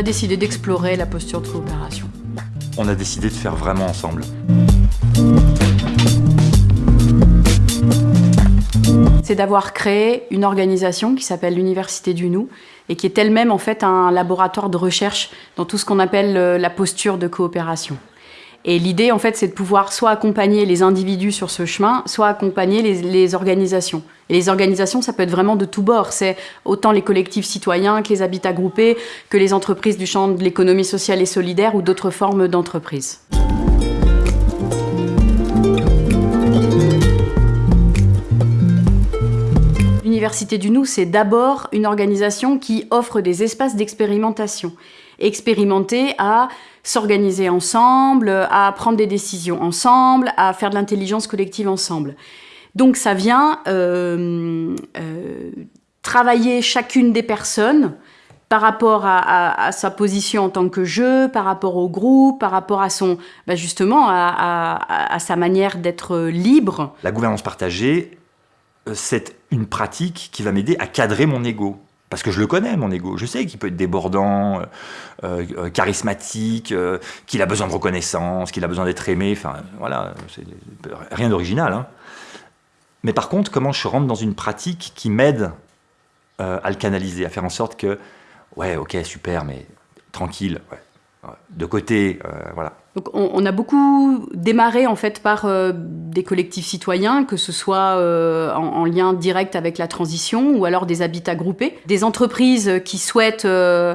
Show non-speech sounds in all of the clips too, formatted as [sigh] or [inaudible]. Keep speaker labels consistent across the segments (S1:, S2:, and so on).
S1: a décidé d'explorer la posture de coopération.
S2: On a décidé de faire vraiment ensemble.
S1: C'est d'avoir créé une organisation qui s'appelle l'Université du Nou et qui est elle-même en fait un laboratoire de recherche dans tout ce qu'on appelle euh, la posture de coopération. Et l'idée, en fait, c'est de pouvoir soit accompagner les individus sur ce chemin, soit accompagner les, organisations. Et les organisations, ça peut être vraiment de tous bords. C'est autant les collectifs citoyens que les habitats groupés, que les entreprises du champ de l'économie sociale et solidaire ou d'autres formes d'entreprises. L'Université du Nou, c'est d'abord une organisation qui offre des espaces d'expérimentation. Expérimenter à s'organiser ensemble, à prendre des décisions ensemble, à faire de l'intelligence collective ensemble. Donc ça vient euh, euh, travailler chacune des personnes par rapport à, sa position en tant que jeu, par rapport au groupe, par rapport à son, bah, justement, à, sa manière d'être libre.
S2: La gouvernance partagée, euh, c'est une pratique qui va m'aider à cadrer mon ego. Parce que je le connais, mon ego. Je sais qu'il peut être débordant, euh, euh, charismatique, qu'il a besoin de reconnaissance, qu'il a besoin d'être aimé. Enfin, voilà, rien d'original. Hein. Mais par contre, comment je rentre dans une pratique qui m'aide à le canaliser, à faire en sorte que, ouais, ok, super, mais tranquille, de côté, voilà.
S1: Donc on, a beaucoup démarré en fait par euh, des collectifs citoyens, que ce soit euh, en, lien direct avec la transition ou alors des habitats groupés, des entreprises qui souhaitent euh,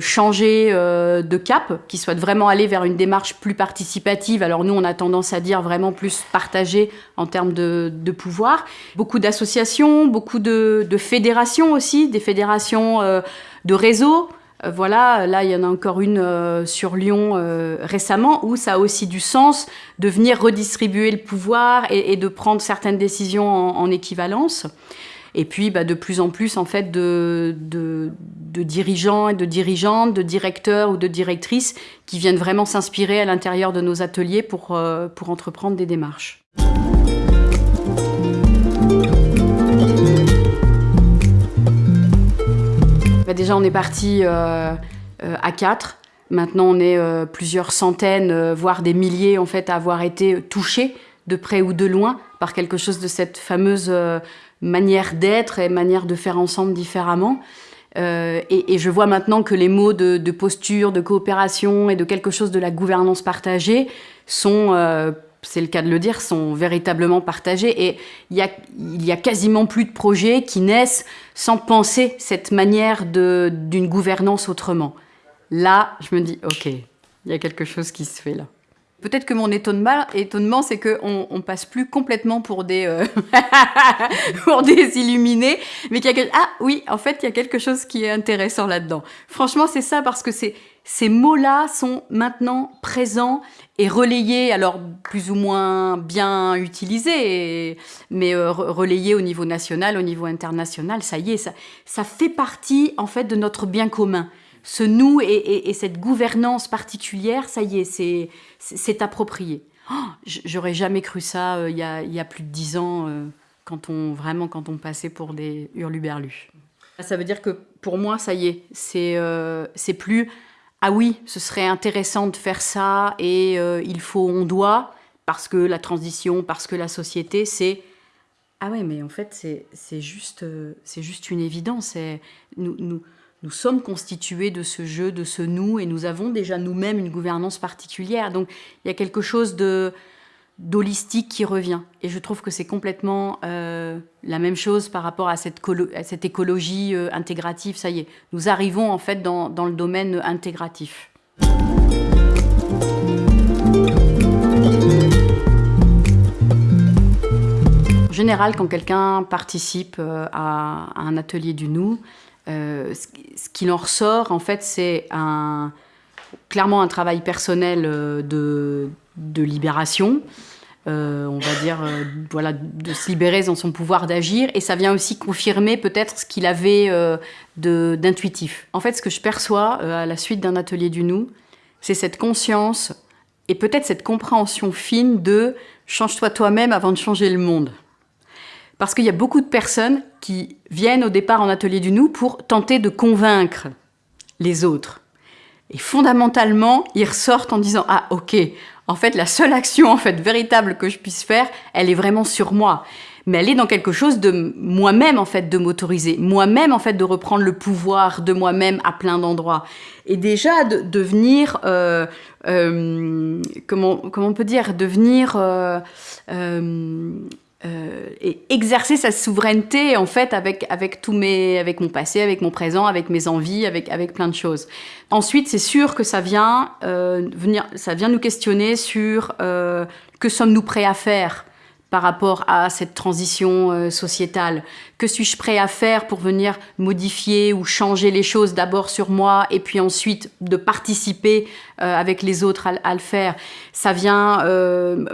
S1: changer de cap, qui souhaitent vraiment aller vers une démarche plus participative. Alors nous on a tendance à dire vraiment plus partagée en termes de, pouvoir. Beaucoup d'associations, beaucoup de, fédérations aussi, des fédérations de réseaux. Euh, voilà, là il y en a encore une euh, sur Lyon euh, récemment où ça a aussi du sens de venir redistribuer le pouvoir et, de prendre certaines décisions en, équivalence. Et puis bah, de plus en plus en fait de, dirigeants et de dirigeantes, de directeurs ou de directrices qui viennent vraiment s'inspirer à l'intérieur de nos ateliers pour, pour entreprendre des démarches. Bah, déjà, on est parti euh, euh, à quatre. Maintenant, on est euh, plusieurs centaines, voire des milliers, en fait, à avoir été touchés de près ou de loin par quelque chose de cette fameuse manière d'être et manière de faire ensemble différemment. et, je vois maintenant que les mots de, de, posture, de coopération et de quelque chose de la gouvernance partagée sont c'est le cas de le dire, sont véritablement partagés. Et il y a, a quasiment plus de projets qui naissent sans penser cette manière d'une gouvernance autrement. Là, je me dis, OK, il y a quelque chose qui se fait là. Peut-être que mon étonnement, c'est qu'on on passe plus complètement pour des, euh, [laughs] pour des illuminés, mais qu'il y a ah oui, en fait, il y a quelque chose qui est intéressant là-dedans. Franchement, c'est ça parce que ces mots-là sont maintenant présents et relayés, alors plus ou moins bien utilisés, mais euh, relayés au niveau national, au niveau international, ça y est, ça, ça fait partie en fait de notre bien commun. Ce nous et, cette gouvernance particulière, ça y est, c'est approprié. Oh, j'aurais jamais cru ça euh, il, y a, plus de dix ans, euh, quand on, vraiment quand on passait pour des hurluberlus. Ça veut dire que pour moi, ça y est, c'est plus ah oui, ce serait intéressant de faire ça et euh, il faut, on doit, parce que la transition, parce que la société, c'est... Ah ouais, mais en fait, c'est juste, euh, juste une évidence. Nous, nous, nous sommes constitués de ce jeu, de ce nous, et nous avons déjà nous-mêmes une gouvernance particulière. Donc, il y a quelque chose d'holistique qui revient. Et je trouve que c'est complètement euh, la même chose par rapport à cette, cette écologie euh, intégrative. Ça y est, nous arrivons en fait dans, dans le domaine intégratif. En général, quand quelqu'un participe euh, à, un atelier du nous, ce, qu'il en ressort, en fait, c'est clairement un travail personnel de, de libération, euh, on va dire, euh, voilà, de se libérer dans son pouvoir d'agir. Et ça vient aussi confirmer peut-être ce qu'il avait euh, d'intuitif. En fait, ce que je perçois à la suite d'un atelier du nous, c'est cette conscience et peut-être cette compréhension fine de « change-toi toi-même avant de changer le monde ». Parce qu'il y a beaucoup de personnes qui viennent au départ en atelier du nous pour tenter de convaincre les autres. Et fondamentalement, ils ressortent en disant ah ok, en fait la seule action en fait véritable que je puisse faire, elle est vraiment sur moi mais elle est dans quelque chose de moi-même en fait de m'autoriser, moi-même en fait de reprendre le pouvoir de moi-même à plein d'endroits et déjà de devenir euh, euh, comment comment on peut dire devenir euh, euh, et exercer sa souveraineté en fait avec avec tous mes avec mon passé, avec mon présent, avec mes envies, avec avec plein de choses. Ensuite, c'est sûr que ça vient euh, venir, ça vient nous questionner sur euh, que sommes-nous prêts à faire? Par rapport à cette transition euh, sociétale Que suis-je prêt à faire pour venir modifier ou changer les choses d'abord sur moi et puis ensuite de participer euh, avec les autres à, le faire? Ça vient euh,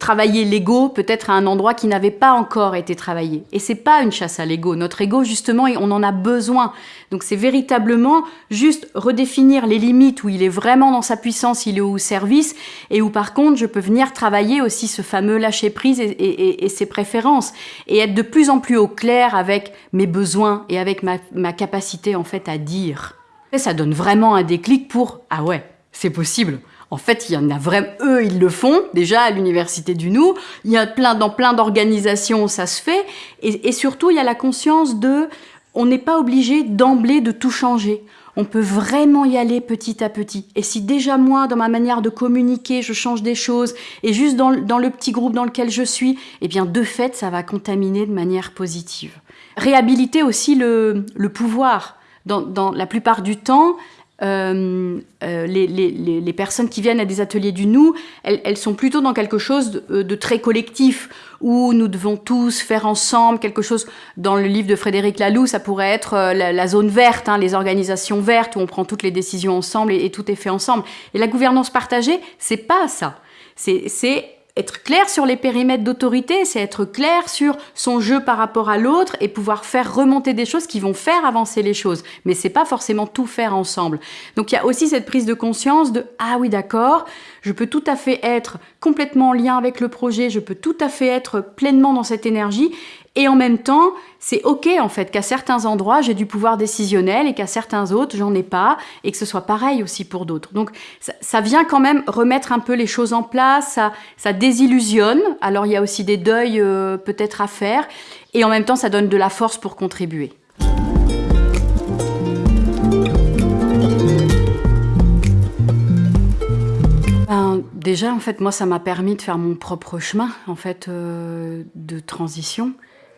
S1: travailler l'ego peut-être à un endroit qui n'avait pas encore été travaillé. Et c'est pas une chasse à l'ego. Notre ego, justement, on en a besoin. Donc c'est véritablement juste redéfinir les limites où il est vraiment dans sa puissance, il est au service, et où par contre je peux venir travailler aussi ce fameux lâcher prise et, ses préférences, et être de plus en plus au clair avec mes besoins et avec ma, ma capacité en fait à dire. Et ça donne vraiment un déclic pour ah ouais, c'est possible. En fait, il y en a vraiment, eux, ils le font déjà à l'université du Nou. Il y a plein dans plein d'organisations, ça se fait. Et surtout, il y a la conscience de on n'est pas obligé d'emblée de tout changer. On peut vraiment y aller petit à petit. Et si déjà moi, dans ma manière de communiquer, je change des choses, et juste dans, le petit groupe dans lequel je suis, eh bien de fait, ça va contaminer de manière positive. Réhabiliter aussi le, pouvoir. Dans, la plupart du temps, euh, euh, les, personnes qui viennent à des ateliers du nous, elles, sont plutôt dans quelque chose de, euh, de, très collectif, où nous devons tous faire ensemble quelque chose. Dans le livre de Frédéric Laloux, ça pourrait être la, la zone verte, hein, les organisations vertes, où on prend toutes les décisions ensemble et, et tout est fait ensemble. Et la gouvernance partagée, c'est pas ça. C'est être clair sur les périmètres d'autorité, c'est être clair sur son jeu par rapport à l'autre et pouvoir faire remonter des choses qui vont faire avancer les choses. Mais c'est pas forcément tout faire ensemble. Donc il y a aussi cette prise de conscience de ah oui d'accord, je peux tout à fait être complètement en lien avec le projet, je peux tout à fait être pleinement dans cette énergie et en même temps, c'est ok en fait qu'à certains endroits j'ai du pouvoir décisionnel et qu'à certains autres j'en ai pas et que ce soit pareil aussi pour d'autres. Donc ça, vient quand même remettre un peu les choses en place, ça, ça désillusionne. Alors il y a aussi des deuils euh, peut-être à faire et en même temps ça donne de la force pour contribuer. Ben, déjà en fait moi ça m'a permis de faire mon propre chemin en fait euh, de transition.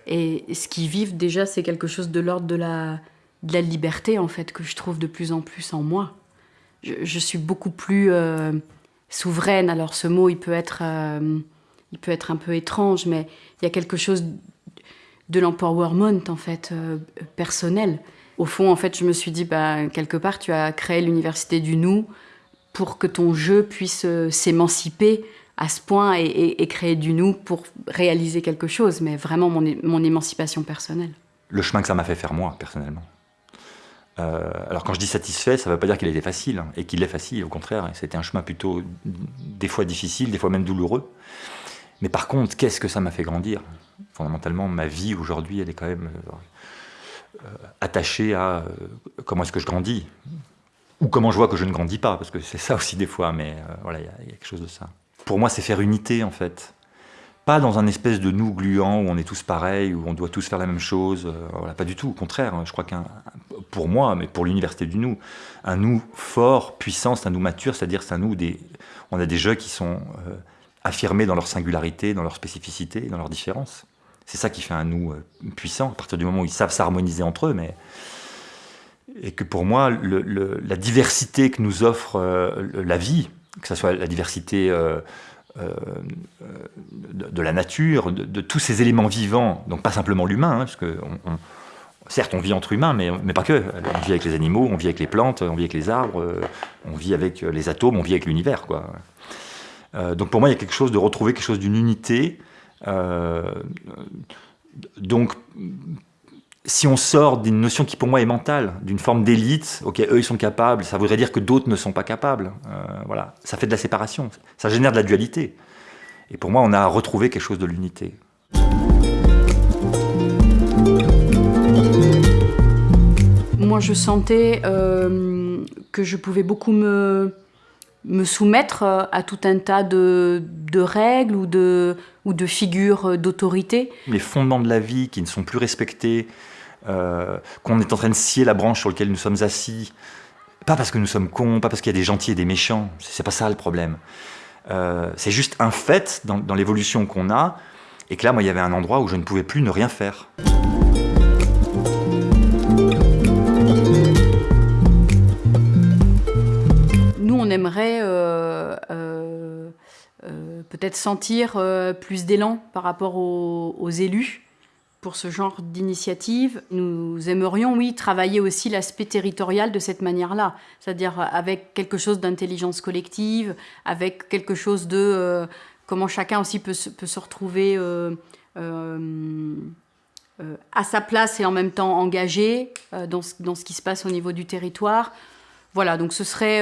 S1: Et ce qu'ils vivent déjà, c'est quelque chose de l'ordre de la, liberté, en fait, que je trouve de plus en plus en moi. Je, je suis beaucoup plus euh, souveraine. Alors ce mot, il peut, être, euh, il peut être un peu étrange, mais il y a quelque chose de l'empowerment, en fait, euh, personnel. Au fond, en fait, je me suis dit, bah, quelque part, tu as créé l'université du nous pour que ton jeu puisse s'émanciper à ce point et, créer du nous pour réaliser quelque chose, mais vraiment mon, mon émancipation personnelle.
S2: Le chemin que ça m'a fait faire moi, personnellement. Euh, alors quand je dis satisfait, ça ne veut pas dire qu'il était facile, hein, et qu'il est facile, au contraire, c'était un chemin plutôt des fois difficile, des fois même douloureux. Mais par contre, qu'est-ce que ça m'a fait grandir? Fondamentalement, ma vie aujourd'hui, elle est quand même euh, attachée à euh, comment est-ce que je grandis, ou comment je vois que je ne grandis pas, parce que c'est ça aussi des fois, mais euh, voilà, il y a quelque chose de ça pour moi, c'est faire unité, en fait. Pas dans un espèce de nous gluant où on est tous pareils, où on doit tous faire la même chose. Euh, voilà, pas du tout, au contraire. Je crois qu'un, pour moi, mais pour l'université du nous, un nous fort, puissant, c'est un nous mature, c'est-à-dire c'est un nous des, on a des jeux qui sont euh, affirmés dans leur singularité, dans leur spécificité, dans leur différence. C'est ça qui fait un nous euh, puissant, à partir du moment où ils savent s'harmoniser entre eux, mais et que pour moi, la diversité que nous offre la vie, que ce soit la diversité euh, euh, de, la nature, de, tous ces éléments vivants, donc pas simplement l'humain, hein, parce que certes on vit entre humains, mais, mais, pas que. On vit avec les animaux, on vit avec les plantes, on vit avec les arbres, euh, on vit avec les atomes, on vit avec l'univers. donc pour moi, il y a quelque chose de retrouver quelque chose d'une unité. Donc si on sort d'une notion qui pour moi est mentale, d'une forme d'élite, ok, eux ils sont capables, ça voudrait dire que d'autres ne sont pas capables. Euh, voilà, ça fait de la séparation, ça génère de la dualité. Et pour moi, on a retrouvé quelque chose de l'unité.
S1: Moi, je sentais euh, que je pouvais beaucoup me, me soumettre à tout un tas de, de règles ou de, ou de figures d'autorité.
S2: Les fondements de la vie qui ne sont plus respectés, euh, qu'on est en train de scier la branche sur laquelle nous sommes assis, pas parce que nous sommes cons, pas parce qu'il y a des gentils et des méchants, c'est pas ça le problème. Euh, c'est juste un fait dans, l'évolution qu'on a, et que là, moi, il y avait un endroit où je ne pouvais plus ne rien faire.
S1: Nous, on aimerait euh, peut-être sentir plus d'élan par rapport aux, élus pour ce genre d'initiative. Nous aimerions, oui, travailler aussi l'aspect territorial de cette manière-là, c'est-à-dire avec quelque chose d'intelligence collective, avec quelque chose de comment chacun aussi peut, se retrouver euh, euh, euh, à sa place et en même temps engagé dans ce, qui se passe au niveau du territoire. Voilà, donc ce serait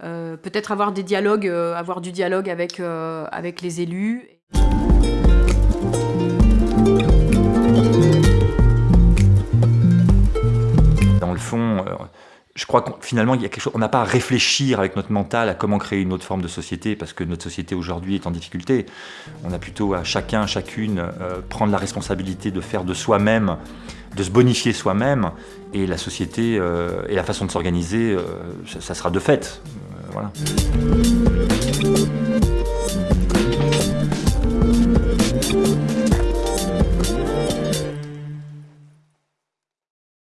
S1: peut-être avoir des dialogues, avoir du dialogue avec les élus.
S2: Fond, je crois qu'on finalement, il y a quelque chose, on n'a pas à réfléchir avec notre mental à comment créer une autre forme de société, parce que notre société aujourd'hui est en difficulté. On a plutôt à chacun, chacune, euh, prendre la responsabilité de faire de soi-même, de se bonifier soi-même, et la société euh, et la façon de s'organiser, euh, ça, sera de fait. Euh, voilà.